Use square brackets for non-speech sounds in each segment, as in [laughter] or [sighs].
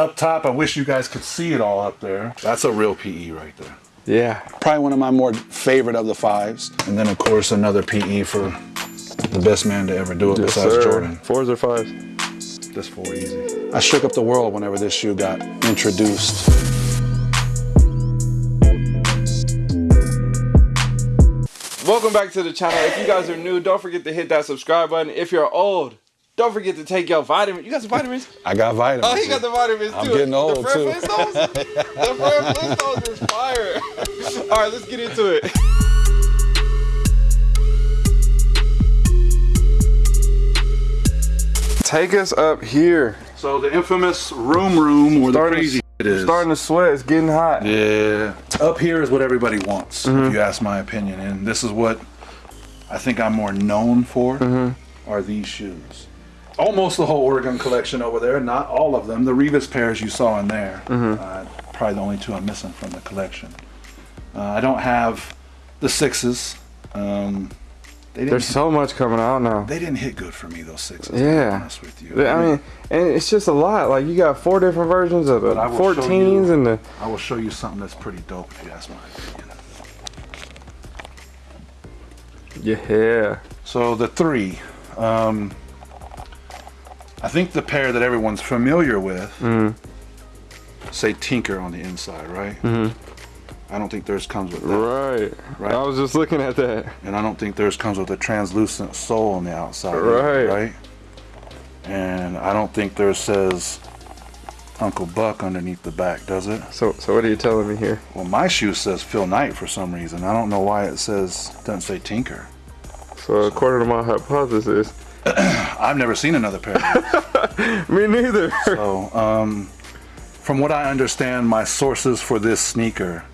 up top, I wish you guys could see it all up there. That's a real PE right there. Yeah. Probably one of my more favorite of the fives. And then, of course, another PE for the best man to ever do it Yes, besides sir. Jordan. Fours or fives? This four easy. I shook up the world whenever this shoe got introduced. Welcome back to the channel. If you guys are new, don't forget to hit that subscribe button. If you're old, don't forget to take your vitamins. You got some vitamins? [laughs] I got vitamins. Oh, he got the vitamins too. I'm too. getting old, [laughs] the Fred too. Flintstones? the Fred Flintstones is fire. [laughs] All right, let's get into it. Take us up here. So the infamous room room where Starting the crazy is. Starting to sweat. It's getting hot. Yeah. Up here is what everybody wants, Mm-hmm. if you ask my opinion. And this is what I think I'm more known for Mm-hmm. are these shoes. Almost the whole Oregon collection over there, not all of them. The Revis pairs you saw in there, Mm-hmm. uh, probably the only two I'm missing from the collection. Uh, I don't have the sixes. Um, they didn't There's so much coming out now. they didn't hit good for me those sixes. To be Yeah. honest with you. I mean, and it's just a lot. Like you got four different versions of the But I will show 14s you- and the. I will show you something that's pretty dope if you ask my opinion. Yeah. So the three, um, I think the pair that everyone's familiar with, Mm-hmm. say Tinker on the inside, right? Mm-hmm. I don't think theirs comes with that, Right. Right. I was just looking at that. and I don't think theirs comes with a translucent sole on the outside, either, Right. Right. And I don't think theirs says Uncle Buck underneath the back, does it? So, so what are you telling me here? Well, my shoe says Phil Knight for some reason. I don't know why it says doesn't say Tinker. So according to my hypothesis, [clears throat] I've never seen another pair. [laughs] me neither. So, um, from what I understand, my sources for this sneaker,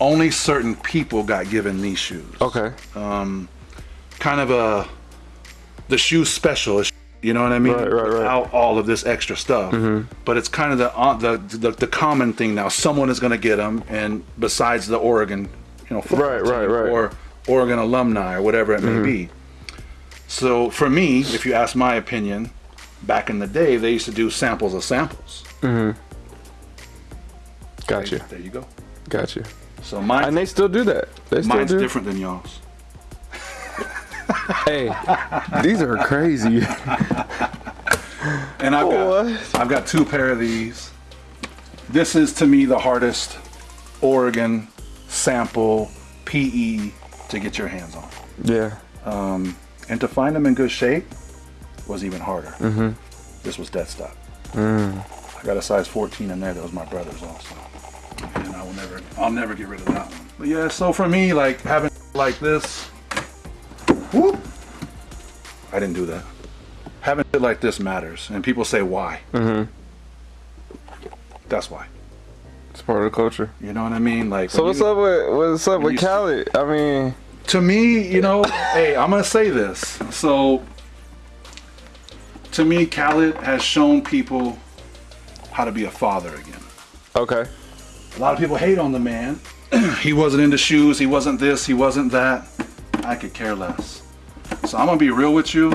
only certain people got given these shoes. okay. Um, Kind of a the shoe specialist. You know what I mean? Right, right, right. Without all of this extra stuff, but it's kind of the, uh, the the the common thing now. Someone is going to get them, and besides the Oregon, you know, Right, right, right. or Oregon alumni or whatever it may be. So for me, if you ask my opinion, back in the day, they used to do samples of samples. Mm-hmm. Got you. There you go. Gotcha. So mine, And they still do that. They still mine's do. different than y'all's. [laughs] Hey, these are crazy. [laughs] And I've got, What? I've got two pair of these. This is to me the hardest Oregon sample PE to get your hands on. Yeah. Um, And to find them in good shape was even harder. Mm-hmm. This was dead stock. I got a size 14 in there. That was my brother's also. And I will never, I'll never get rid of that one. But yeah, so for me, like having like this, whoop, I didn't do that. Having it like this matters, and people say why. Mm-hmm. That's why. It's part of the culture. You know what I mean? Like. So what's you- up with what's up with Khaled? I mean, to me, you know, hey, I'm gonna say this. So, to me, Khaled has shown people how to be a father again. okay. A lot of people hate on the man. [clears throat] he wasn't into shoes. He wasn't this. He wasn't that. I could care less. So I'm gonna be real with you.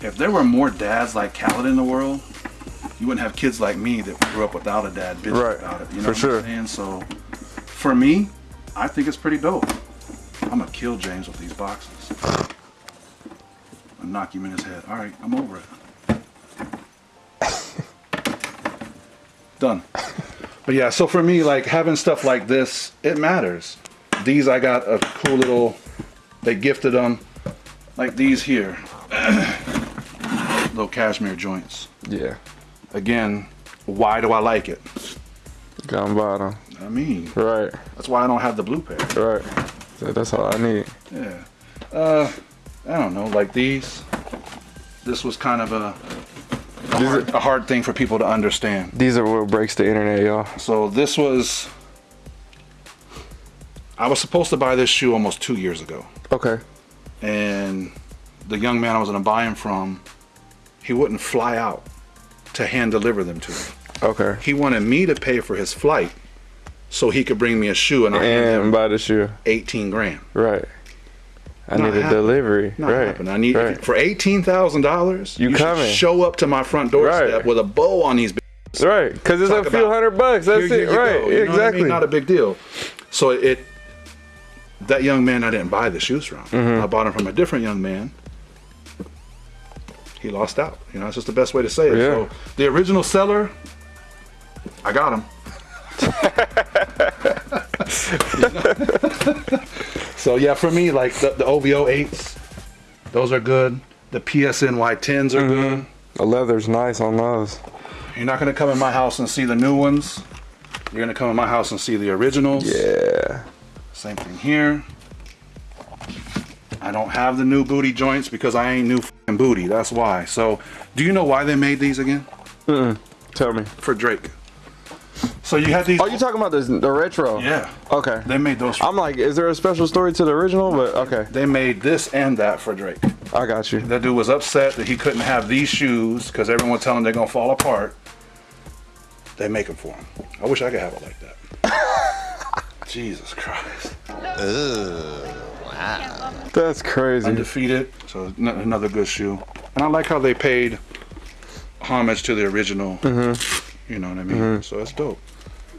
If there were more dads like Khaled in the world, you wouldn't have kids like me that grew up without a dad bitching Right. about it. You know For what sure. I'm saying? So, for me, I think it's pretty dope. I'm gonna kill James with these boxes. I'll knock him in his head. All right, I'm over it. Done. But yeah, so for me, like having stuff like this, it matters. These I got a cool little. They gifted them, like these here, [clears throat] little cashmere joints. Yeah. Again, why do I like it? Bottom. I mean, Right. that's why I don't have the blue pair. Right. So that's all I need. Yeah. Uh, I don't know, like these. This was kind of a a hard, a hard thing for people to understand. These are what breaks the internet, y'all. So this was. I was supposed to buy this shoe almost two years ago. Okay. and the young man I was going to buy him from, he wouldn't fly out to hand deliver them to me. Okay. He wanted me to pay for his flight so he could bring me a shoe, and I And buy the shoe. 18 grand. Right. I Not need a delivery. Not right. happening. I need right. for eighteen thousand dollars. You should coming. show up to my front doorstep Right. with a bow on these. Right, because it's Talk a few hundred bucks. That's Here it. Right, you know what I mean? exactly. Not a big deal. So it, that young man, I didn't buy the shoes from. Mm-hmm. I bought them from a different young man. He lost out. You know, that's just the best way to say it. Yeah. So the original seller, I got him. [laughs] so yeah, for me, like the, the OVO eights, those are good. The PSNY 10s are good. the leather's nice on those. You're not gonna come in my house and see the new ones. You're gonna come in my house and see the originals. Yeah. Same thing here. I don't have the new booty joints because I ain't new booty. That's why. So, do you know why they made these again? Mm. Tell me. For Drake. So you had these. Oh, you talking about this, the retro? Yeah. Okay. They made those. For, I'm like, is there a special story to the original? But okay, they made this and that for Drake. I got you. That dude was upset that he couldn't have these shoes because everyone telling him they're gonna fall apart. They make them for him. I wish I could have it like that. [laughs] Jesus Christ. Wow. That's crazy. undefeated. So n- another good shoe. And I like how they paid homage to the original. Mm-hmm. You know what I mean? Mm-hmm. So it's dope.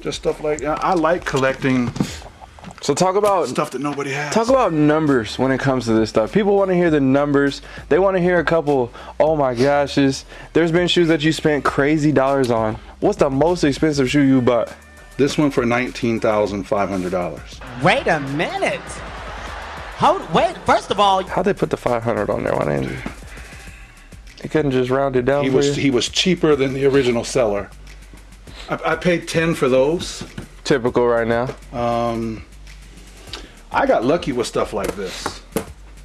Just stuff like I I like collecting So talk about stuff that nobody has. Talk about numbers when it comes to this stuff. People want to hear the numbers. They want to hear a couple, oh my goshes. There's been shoes that you spent crazy dollars on. What's the most expensive shoe you bought? this one for nineteen thousand five hundred dollars. Wait a minute. Hold, wait, first of all, How'd they put the 500 on there? Why didn't you? They couldn't just round it down He for was you? he was cheaper than the original seller. I, I paid ten for those. Typical right now. Um, I got lucky with stuff like this.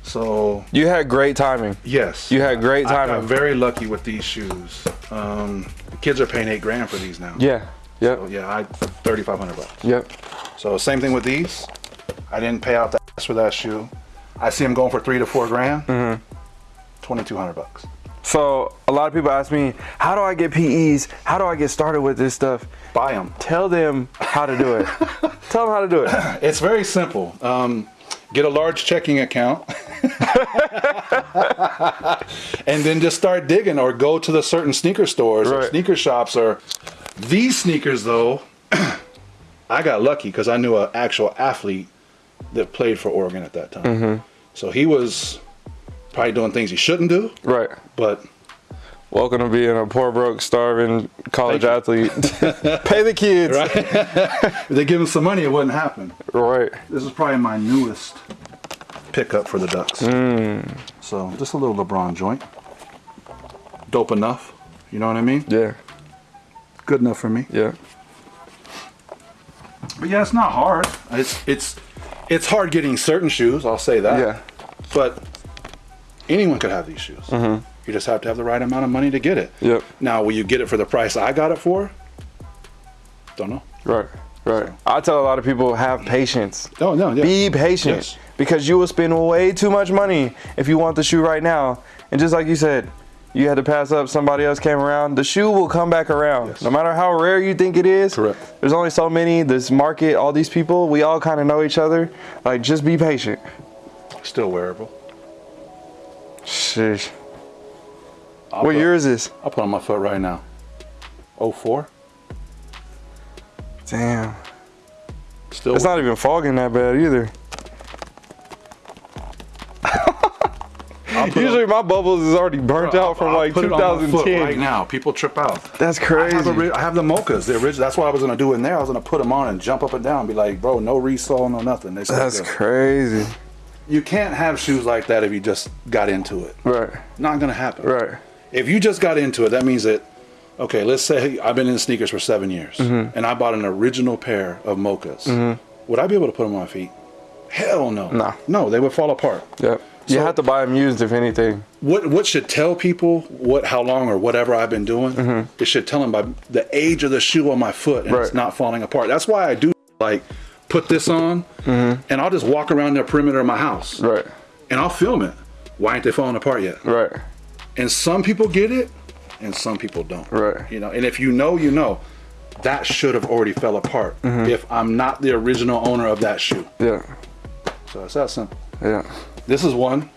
So You had great timing. yes, You had great timing. I got very lucky with these shoes. Um, the kids are paying eight grand for these now. Yeah. Yep. So, yeah, I thirty five hundred bucks. Yep. So same thing with these. I didn't pay out the ass for that shoe. I see them going for three to four grand. Mm-hmm. two hundred bucks. So a lot of people ask me, how do I get PEs? How do I get started with this stuff? Buy them. Tell them how to do it. [laughs] Tell them how to do it. It's very simple. Um, get a large checking account, [laughs] and then just start digging, or go to the certain sneaker stores or sneaker shops. Or these sneakers, though, [clears throat] I got lucky because I knew an actual athlete that played for Oregon at that time. Mm-hmm. So he was probably doing things he shouldn't do, Right. but Welcome to being a poor, broke, starving college athlete. [laughs] Pay the kids. Right. [laughs] if they give him some money, it wouldn't happen. right. This is probably my newest pickup for the Ducks. Mm. So just a little LeBron joint. Dope enough. You know what I mean? Yeah. Good enough for me. Yeah. But yeah, it's not hard. It's it's it's hard getting certain shoes. I'll say that. Yeah. But anyone could have these shoes. Mm-hmm. You just have to have the right amount of money to get it. Yep. Now, will you get it for the price I got it for? Don't know. Right. Right. I tell a lot of people have patience. No, no, yeah. Be patient Yes. because you will spend way too much money if you want the shoe right now. And just like you said, you had to pass up, somebody else came around. The shoe will come back around. Yes. No matter how rare you think it is. Correct. There's only so many, this market, all these people, we all kind of know each other. Like, just be patient. Still wearable. Sheesh. I'll What put- year is this? I'll put on my foot right now. 04. Damn. Still. It's not even fogging that bad either. [laughs] Usually on- my bubbles is already burnt out from I'll like put it on my foot 2010. right now. People trip out. That's I crazy. have, the, ri- I have the mochas, the original. That's what I was gonna do in there. I was gonna put them on and jump up and down, and be like, bro, no resole, no nothing. They That's crazy. You can't have shoes like that if you just got into it. Right. Not gonna happen. Right. If you just got into it, that means that. Okay, let's say I've been in sneakers for seven years, Mm-hmm. and I bought an original pair of mochas. Would I be able to put them on my feet? Hell no. No. No, they would fall apart. Yep. You have to buy them used if anything. what what should tell people what how long or whatever I've been doing? It should tell them by the age of the shoe on my foot and it's. Right. not falling apart. That's why I do like put this on and I'll just walk around the perimeter of my house. Right. and I'll film it. Why ain't they falling apart yet? Right. And some people get it and some people don't. Right. You know, and if you know, you know. That should have already fell apart Mm-hmm. if I'm not the original owner of that shoe. Yeah. So it's that simple. Yeah. This is one.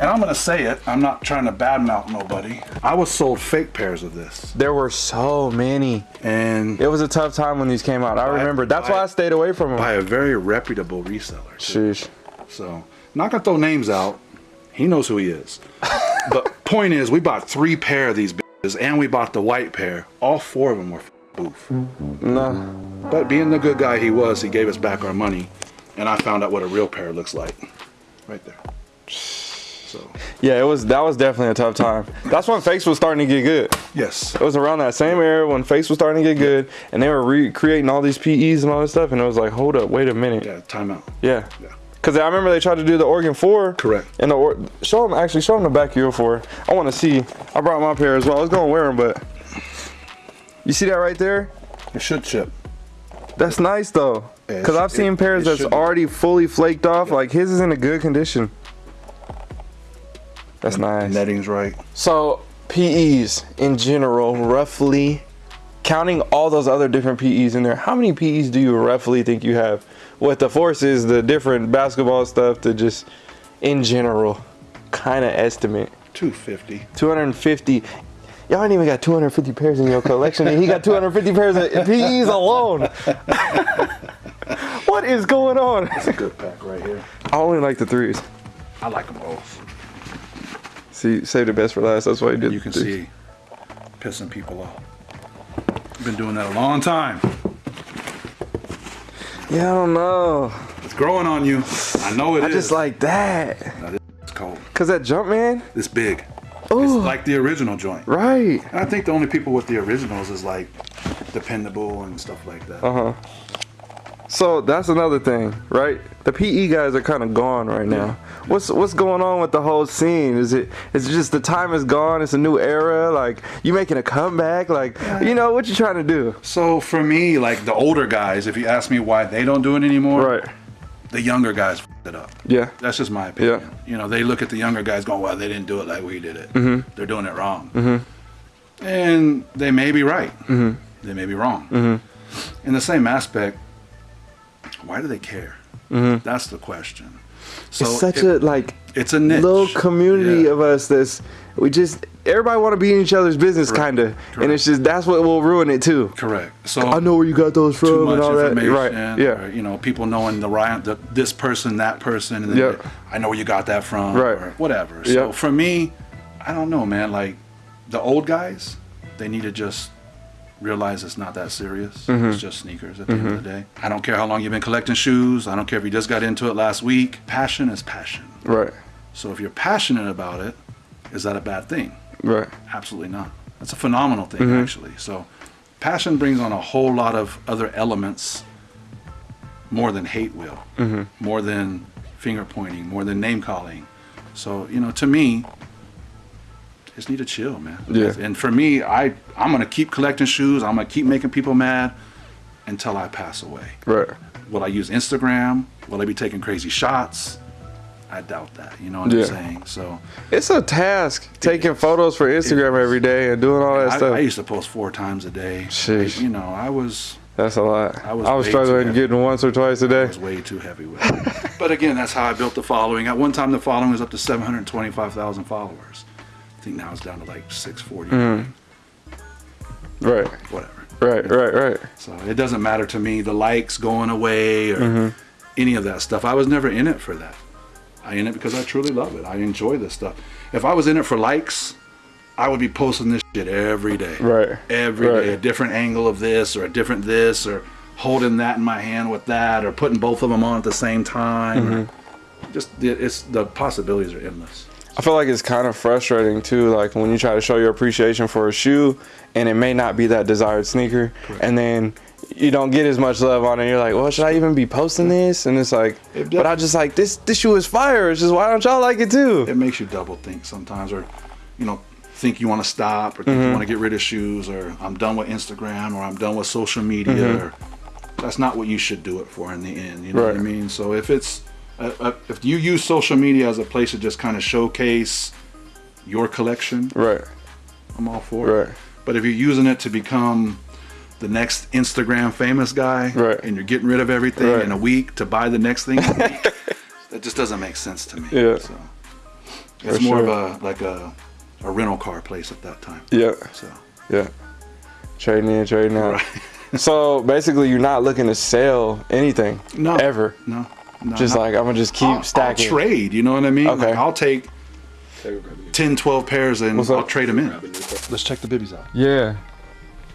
And I'm gonna say it. I'm not trying to badmouth nobody. I was sold fake pairs of this, There were so many. and It was a tough time when these came out. I remember. That's buy- why I stayed away from them. by a very reputable reseller. too. Sheesh. So, not gonna throw names out. He knows who he is. [laughs] but point is, we bought three pair of these bitches, and we bought the white pair. All four of them were boof. No. But being the good guy he was, he gave us back our money, and I found out what a real pair looks like, right there. So, Yeah, it was. That was definitely a tough time. That's when fakes was starting to get good. yes, It was around that same era when fakes was starting to get good, and they were recreating all these PEs and all this stuff, and it was like, hold up, wait a minute. yeah, timeout. Yeah. Yeah. Cause I remember they tried to do the Oregon Four. Correct. And the or- show them actually show them the back Euro Four. I want to see. I brought my pair as well. I was gonna wear them, but you see that right there? It should chip. That's nice though. Yeah, it Cause I've seen it- pairs it that's should be. already fully flaked off. Like his is in a good condition. That's nice. Netting's right. So PEs in general, roughly, counting all those other different PEs in there, how many PEs do you roughly think you have? With the forces, the different basketball stuff, to just in general, kind of estimate. 250. 250. Y'all ain't even got 250 pairs in your collection, and he got 250 pairs of PEs alone. [laughs] what is going on? It's a good pack right here. I only like the threes. I like them both. See, save the best for last. That's why he did. You can see pissing people off. Been doing that a long time. Yeah, I don't know. It's growing on you. I know it I is. just like that. It's cold. Cause that jump man, It's big. Oh. It's like the original joint. right? And I think the only people with the originals is like dependable and stuff like that. Uh huh. So that's another thing, right? The PE guys are kind of gone right now. What's what's going on with the whole scene? Is it is it just the time is gone? It's a new era. Like you making a comeback? Like you know what you trying to do? So for me, like the older guys, if you ask me why they don't do it anymore, Right. the younger guys f- it up. Yeah. That's just my opinion. Yeah. You know, they look at the younger guys going, well, they didn't do it like we did it. Mm-hmm. They're doing it wrong. mm -hmm. And they may be right. Mm-hmm. They may be wrong. In the same aspect, why do they care? That's the question. So Mm-hmm. it's such it- a like it's a niche. little community Yeah. of us that's we just everybody want to be in each other's business kind of and it's just that's what will ruin it too Correct. So i know where you got those from and all that right yeah or, you know, people knowing the right, the, this person, that person, and then Yep. I know where you got that from, Right. whatever. So Yep. for me, I don't know, man. Like the old guys, they need to just realize it's not that serious. Mm-hmm. It's just sneakers at the end of the day. I don't care how long you've been collecting shoes. I don't care if you just got into it last week. Passion is passion. right So if you're passionate about it, is that a bad thing? right Absolutely not. That's a phenomenal thing, Mm-hmm. actually. So, passion brings on a whole lot of other elements more than hate will, Mm-hmm. more than finger pointing, more than name calling. So, you know, to me, just need to chill, man. Yeah. And for me, I I'm gonna keep collecting shoes. I'm gonna keep making people mad until I pass away. right Will I use Instagram? Will I be taking crazy shots? I doubt that. You know what Yeah. I'm saying? So. it's a task taking photos for instagram every day and doing all that I, stuff I used to post four times a day. Sheesh. You know, I was that's a lot I was, i was struggling getting once or twice a day was way too heavy with it. but again, that's how I built the following. At one time, the following was up to 725,000 followers. I think now it's down to like 640. Mm. right Whatever. right right right So it doesn't matter to me the likes going away or Mm-hmm. any of that stuff. I was never in it for that. I in it because I truly love it. I enjoy this stuff. If I was in it for likes, I would be posting this shit every day. Right. Every day, Right. a different angle of this or a different this or holding that in my hand with that or putting both of them on at the same time. Mm-hmm. Just it's the possibilities are endless. I feel like it's kind of frustrating too, like when you try to show your appreciation for a shoe and it may not be that desired sneaker, and then you don't get as much love on it. You're like, well, should I even be posting this? And it's like, It but I just like this. This shoe is fire. It's just why don't y'all like it too? It makes you double think sometimes, or you know, think you want to stop, or think Mm-hmm. you want to get rid of shoes, or I'm done with Instagram, or I'm done with social media. Mm-hmm. Or, that's not what you should do it for in the end. You know what I mean? So if it's uh, uh, if you use social media as a place to just kind of showcase your collection, Right. I'm all for it. Right. But if you're using it to become the next Instagram famous guy, Right. and you're getting rid of everything Right. in a week to buy the next thing, in a week, [laughs] that just doesn't make sense to me. Yeah. So It's For more sure. of a like a a rental car place at that time. Yeah. So Yeah. Trading in, trading out. [laughs] so basically, you're not looking to sell anything. No. Ever. no, no Just not- like I'm gonna just keep I'll, stacking. I'll trade. You know what I mean? Okay. Like, I'll take 10, 12 pairs and I'll trade them in. Let's check the bibbies out. Yeah.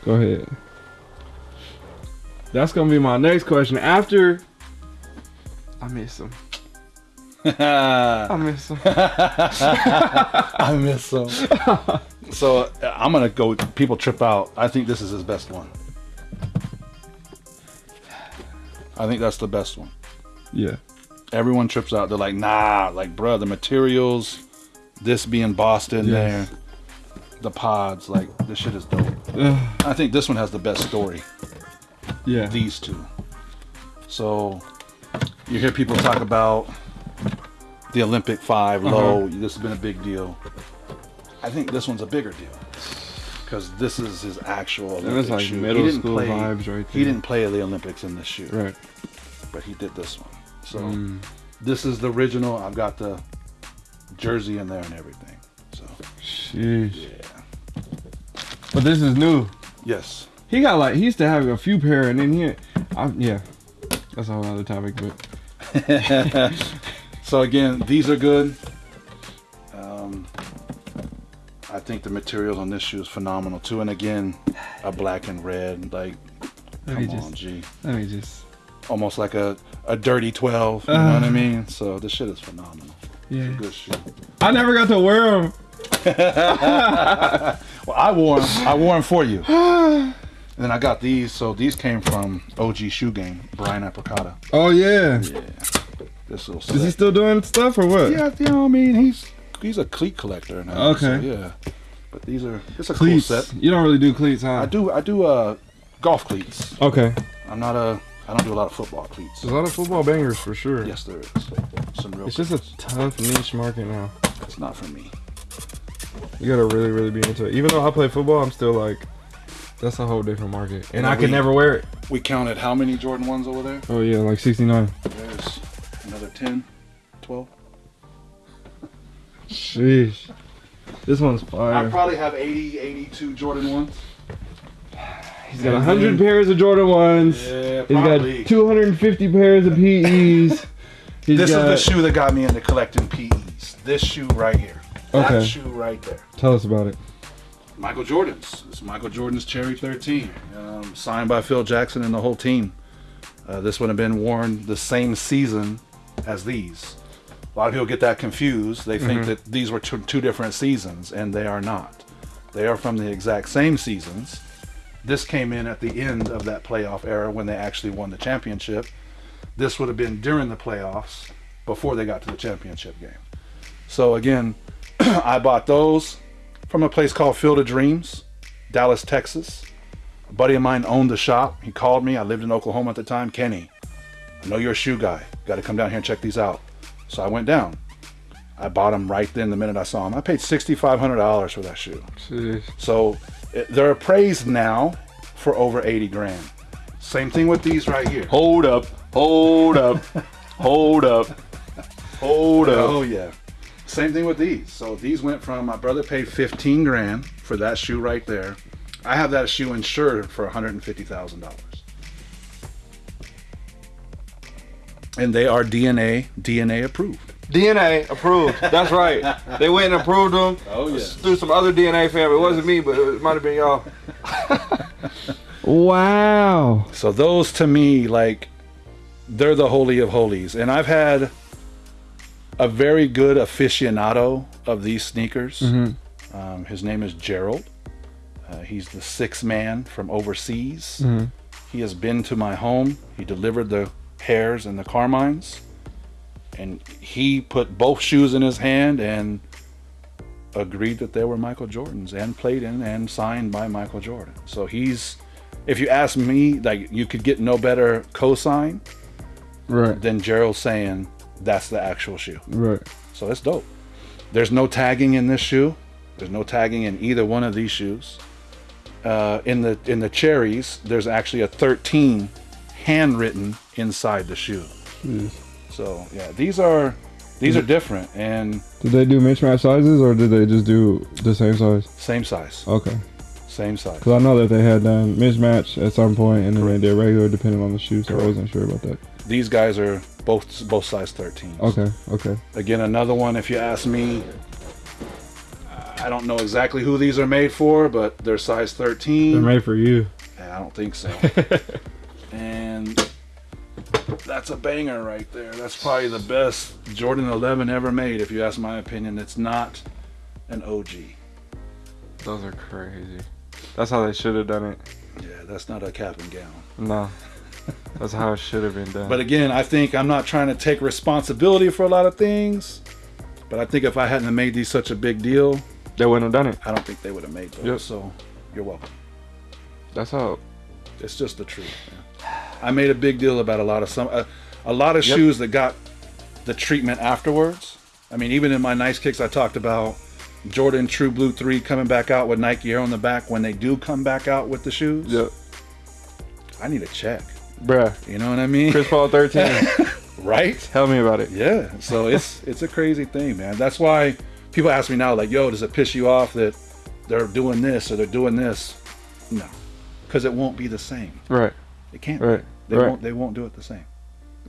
Go ahead. That's gonna be my next question. After I miss them. I [laughs] I miss them. [laughs] I miss them. [laughs] so uh, I'm gonna go. People trip out. I think this is his best one. I think that's the best one. Yeah. Everyone trips out. They're like, nah, like, bruh, the materials, this being Boston Yes. there, the pods, like, this shit is dope. I think this one has the best story. Yeah. these two. So you hear people talk about the Olympic 5 Uh-huh. low. This has been a big deal. I think this one's a bigger deal because this is his actual Olympic it's like shoe. middle school play, vibes right there. He didn't play the Olympics in this shoe, right. but he did this one. So Mm. this is the original. I've got the jersey in there and everything. So Sheesh. yeah, But this is new. yes. He got like he used to have a few pair, and then he, I, yeah, that's a whole other topic. But [laughs] So again, these are good. Um, I think the materials on this shoe is phenomenal too. And again, a black and red, like let me come just on, G, let me just almost like a, a dirty twelve. You know what I mean? So this shit is phenomenal. yeah. Good shoe. I never got to wear them. [laughs] Well, I wore 'em. I wore them for you. [sighs] And then I got these. So these came from OG Shoe Game, Brian Apricata. Oh yeah. Yeah. This little. Is he still doing stuff or what? Yeah, you know, what I mean, he's he's a cleat collector now. so, Okay. yeah. But these are it's a Cleats. cool set. You don't really do cleats, huh? I do I do uh golf cleats. Okay. I'm not a I don't do a lot of football cleats. There's a lot of football bangers for sure. Yes, there is uh, some real. It's just a tough niche market now. It's not for me. You gotta really, really be into it. Even though I play football, I'm still like, that's a whole different market, and I could never wear it. We counted how many Jordan ones over there? Oh yeah, like 69. There's another 10, 12. Sheesh. This one's fire. I probably have 80, 82 Jordan ones. He's got 100 pairs of Jordan ones. Yeah, He's got 250 pairs of PEs. [laughs] This got, is the shoe that got me into collecting PEs. This shoe right here. Okay. That shoe right there. Tell us about it. Michael Jordan's. It's Michael Jordan's Cherry 13, um, signed by Phil Jackson and the whole team. Uh, this would have been worn the same season as these. A lot of people get that confused. They think that these were two, two different seasons, and they are not. They are from the exact same seasons. This came in at the end of that playoff era when they actually won the championship. This would have been during the playoffs before they got to the championship game. So again, [clears throat] I bought those from a place called Field of Dreams, Dallas, Texas. A buddy of mine owned the shop. He called me. I lived in Oklahoma at the time. Kenny, I know you're a shoe guy. Got to come down here and check these out. So I went down. I bought them right then the minute I saw them. I paid $6,500 for that shoe. Sheesh. So they're appraised now for over 80 grand. Same thing with these right here. Hold up. Hold up. [laughs] Hold up. Hold up. Oh yeah. Same thing with these. So these went from my brother paid 15 grand for that shoe right there. I have that shoe insured for $150,000. And they are DNA DNA approved. DNA approved. That's right. They went and approved them. Oh yeah. Through some other DNA family. It wasn't me, but it might have been y'all. [laughs] Wow. So those to me like they're the holy of holies. And I've had a very good aficionado of these sneakers. Um, his name is Gerald. Uh, he's the sixth man from overseas. He has been to my home. He delivered the Hares and the carmines. And he put both shoes in his hand and agreed that they were Michael Jordan's and played in and signed by Michael Jordan. So he's, if you ask me, like you could get no better cosign Right. than Gerald saying that's the actual shoe. Right. So it's dope. There's no tagging in this shoe. There's no tagging in either one of these shoes. Uh, in the in the cherries, there's actually a 13 handwritten inside the shoe. So yeah, these are These are different and Did they do mismatch sizes or did they just do the same size? same size. Okay. Same size. Because I know that they had done mismatch at some point and then they did regular depending on the shoe, so I wasn't sure about that. These guys are both both size 13. Okay, okay. Again, another one. If you ask me, I don't know exactly who these are made for, but they're size 13. They're made for you. I don't think so. [laughs] and that's a banger right there. That's probably the best Jordan 11 ever made, if you ask my opinion. It's not an OG. Those are crazy. That's how they should have done it. Yeah, that's not a cap and gown. No. That's how it should have been done. But again, I think I'm not trying to take responsibility for a lot of things. But I think if I hadn't made these such a big deal, they wouldn't have done it. I don't think they would have made those. Yep. So you're welcome. That's how. It's just the truth. Man. I made a big deal about a lot of some, a, a lot of Yep. shoes that got the treatment afterwards. I mean, even in my nice kicks, I talked about Jordan True Blue Three coming back out with Nike Air on the back. When they do come back out with the shoes, Yep. I need a check. Bruh. You know what I mean? Chris Paul 13. [laughs] right? Tell me about it. Yeah. So it's [laughs] it's a crazy thing, man. That's why people ask me now, like, "Yo, does it piss you off that they're doing this or they're doing this?" No, because it won't be the same. Right. It can't. Right. They right. won't. They won't do it the same.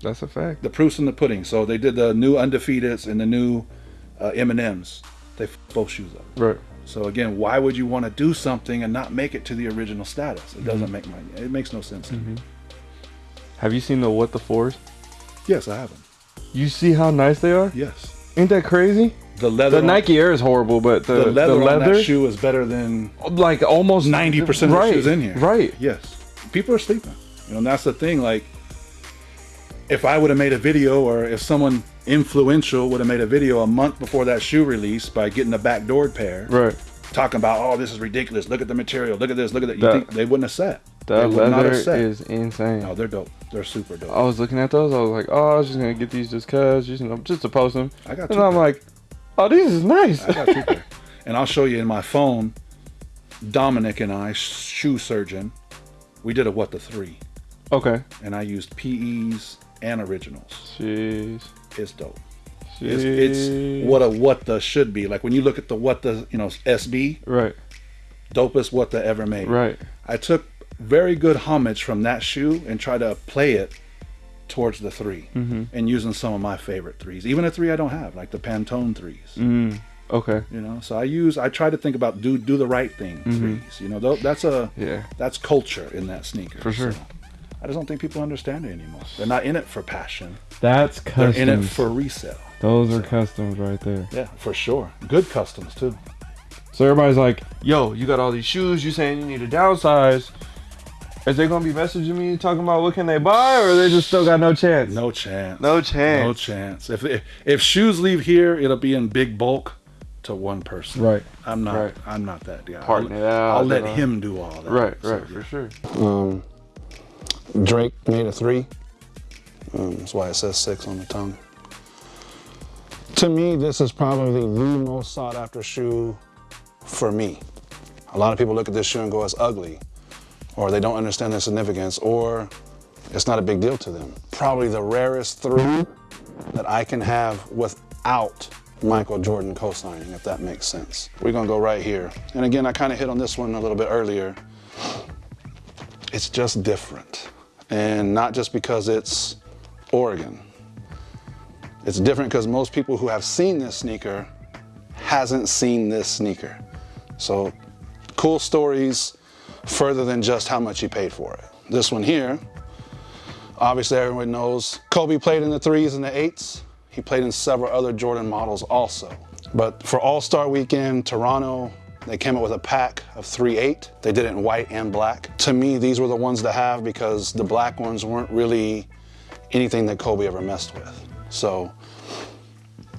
That's a fact. The proof's in the pudding. So they did the new undefeateds and the new uh, M and M's. They f- both shoes up. Right. So again, why would you want to do something and not make it to the original status? It Mm-hmm. doesn't make my. It makes no sense. to me. Have you seen the what the fours? Yes, I have them. You see how nice they are? Yes. Ain't that crazy? The leather. The on- Nike Air is horrible, but the, The the leather, leather, on that shoe is better than like almost ninety percent of right, the shoes in here. Right. Yes. People are sleeping. You know, and that's the thing. Like, if I would have made a video, or if someone influential would have made a video a month before that shoe release by getting a backdoored pair, Right. talking about, oh, this is ridiculous. Look at the material. Look at this. Look at that. You That- think they wouldn't have said? they That would not leather is insane. No, they're dope. They're super dope. I was looking at those. I was like, oh, I was just gonna get these just cause, just, you know, just to post them. I got And I'm pair. like, oh, these is nice. I got two pair. [laughs] And I'll show you in my phone. Dominic and I, shoe surgeon, we did a what the three, okay. and I used PEs and originals. Jeez. It's dope. Jeez. It's, it's what a what the should be. Like when you look at the what the you know SB, Right. dopest what the ever made. Right. I took very good homage from that shoe and tried to play it towards the 3 Mm-hmm. and using some of my favorite threes, even a three I don't have, like the Pantone threes. Mm. Okay. You know, so I use I try to think about do do the right thing threes. You know, that's a. Yeah. that's culture in that sneaker. For sure. So I just don't think people understand it anymore. They're not in it for passion. That's They're in it for resale. Those are customs right there. Yeah, for sure. Good customs too. So everybody's like, Yo, you got all these shoes. You saying you need to downsize? Is they gonna be messaging me talking about what can they buy, or they just still got no chance? No chance. No chance. No chance. If, if if shoes leave here, it'll be in big bulk to one person. right. I'm not. Right. I'm not that guy. Partner I'll, it out, I'll let know. him do all that. Right. So, Right. For sure. Um, Drake made a three. Um, that's why it says six on the tongue. To me, this is probably the most sought after shoe for me. A lot of people look at this shoe and go, it's ugly, or they don't understand the significance, or it's not a big deal to them. Probably the rarest three that I can have without Michael Jordan co-signing, if that makes sense. We're gonna go right here. And again, I kind of hit on this one a little bit earlier it's just different. And not just because it's Oregon. It's different because most people who have seen this sneaker hasn't seen this sneaker. So cool stories further than just how much you paid for it. This one here, obviously everyone knows Kobe played in the threes and the eights. He played in several other Jordan models also. But for All-Star Weekend, Toronto, they came out with a pack of 3-8. They did it in white and black. To me, these were the ones to have because the black ones weren't really anything that Kobe ever messed with. So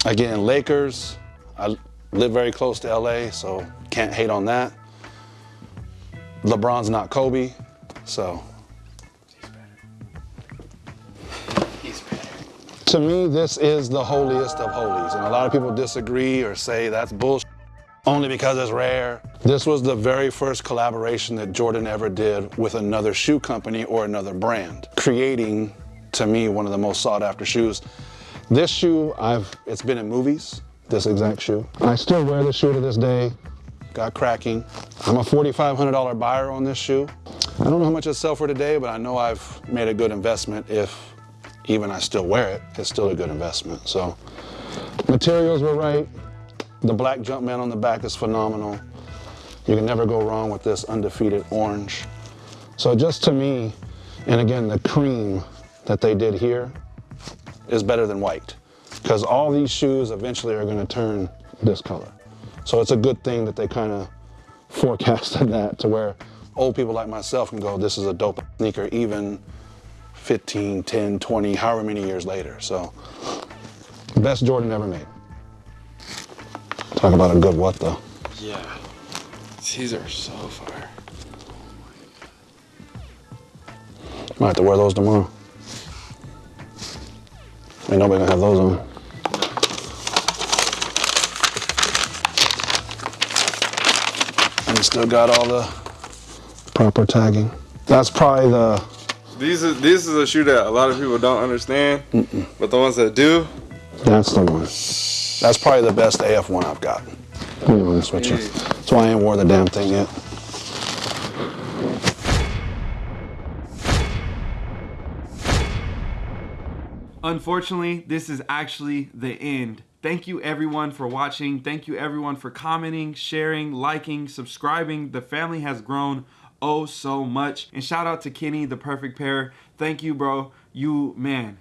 again, Lakers, I live very close to LA, so can't hate on that. LeBron's not Kobe, so. To me, this is the holiest of holies, and a lot of people disagree or say that's bullshit only because it's rare. This was the very first collaboration that Jordan ever did with another shoe company or another brand, creating, to me, one of the most sought after shoes. This shoe, I've it's been in movies, this exact shoe. I still wear this shoe to this day. Got cracking. I'm a $4,500 buyer on this shoe. I don't know how much it sell for today, but I know I've made a good investment if even I still wear it, it's still a good investment. So materials were right. The black Jumpman on the back is phenomenal. You can never go wrong with this undefeated orange. So just to me, and again, the cream that they did here is better than white because all these shoes eventually are going to turn this color. So it's a good thing that they kind of forecasted [laughs] that to where old people like myself can go, this is a dope sneaker even 15, 10, 20, however many years later. So best Jordan ever made. Talk about a good what though. Yeah. These are so fire. Might have to wear those tomorrow. Ain't nobody gonna have those on. And you still got all the proper tagging. That's probably the These is this is a shoe that a lot of people don't understand, but the ones that do, that's the one. That's probably the best AF one I've got. Be honest with you. That's why I ain't wore the damn thing yet. Unfortunately, this is actually the end. Thank you everyone for watching. Thank you everyone for commenting, sharing, liking, subscribing. The family has grown oh so much. And shout out to Kenny, the perfect pair. Thank you, bro. You, man,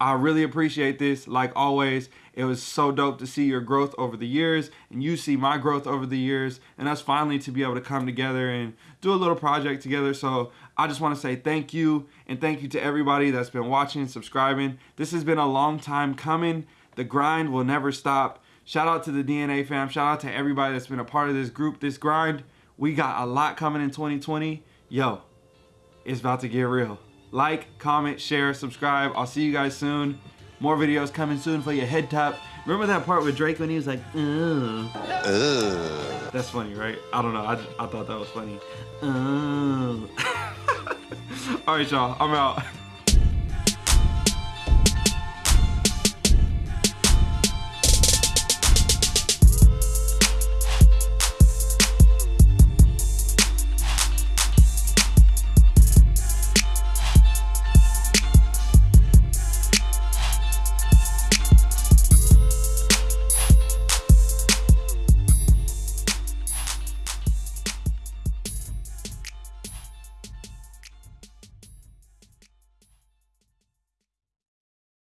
I really appreciate this. Like always, it was so dope to see your growth over the years and you see my growth over the years and us finally to be able to come together and do a little project together. So I just want to say thank you and thank you to everybody that's been watching and subscribing. This has been a long time coming. The grind will never stop. Shout out to the DNA fam. Shout out to everybody that's been a part of this group, this grind. We got a lot coming in 2020. Yo, it's about to get real. Like, comment, share, subscribe. I'll see you guys soon. More videos coming soon for your head top. Remember that part with Drake when he was like, Ugh. Ugh. That's funny, right? I don't know. I, I thought that was funny. Ugh. [laughs] All right, y'all. I'm out. [laughs]